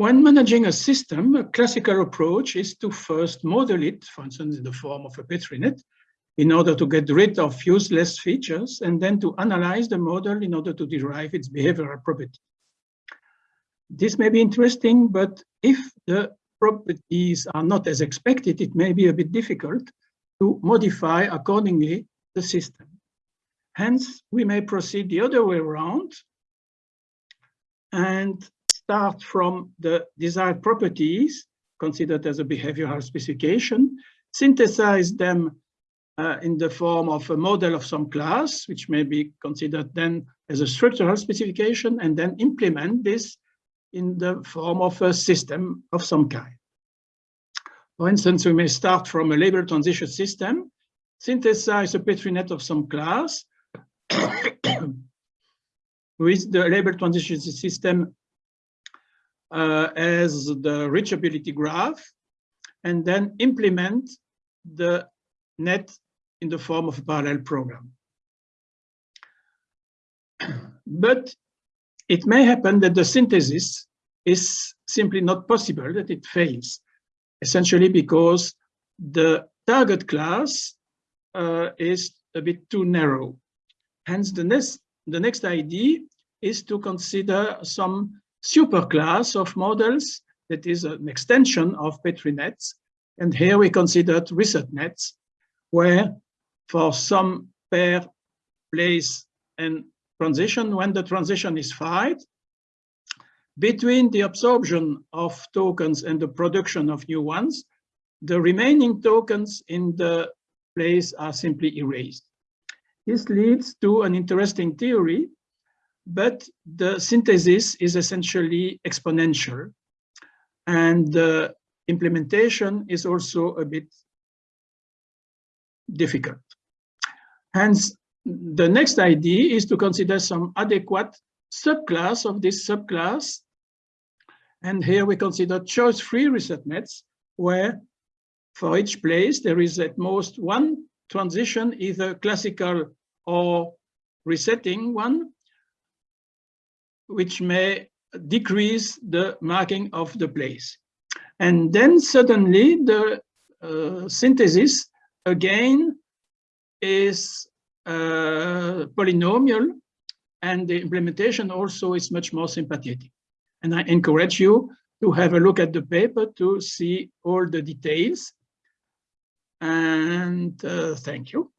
When managing a system, a classical approach is to first model it, for instance, in the form of a Petri net, in order to get rid of useless features, and then to analyze the model in order to derive its behavioral property. This may be interesting, but if the properties are not as expected, it may be a bit difficult to modify accordingly the system. Hence, we may proceed the other way around and start from the desired properties considered as a behavioral specification, synthesize them uh, in the form of a model of some class, which may be considered then as a structural specification, and then implement this in the form of a system of some kind. For instance, we may start from a label transition system, synthesize a Petri net of some class, with the label transition system uh, as the reachability graph, and then implement the net in the form of a parallel program. But it may happen that the synthesis is simply not possible, that it fails, essentially because the target class uh, is a bit too narrow. Hence, the next, the next idea is to consider some superclass of models that is an extension of Petri nets. And here we considered reset nets, where for some pair, place, and transition, when the transition is fired, between the absorption of tokens and the production of new ones, the remaining tokens in the place are simply erased. This leads to an interesting theory, but the synthesis is essentially exponential and the implementation is also a bit difficult. Hence, the next idea is to consider some adequate subclass of this subclass. And here we consider choice-free reset nets, where for each place there is at most one transition, either classical or resetting one, which may decrease the marking of the place. And then suddenly the uh, synthesis again is uh, polynomial and the implementation also is much more sympathetic. And I encourage you to have a look at the paper to see all the details. And uh, thank you.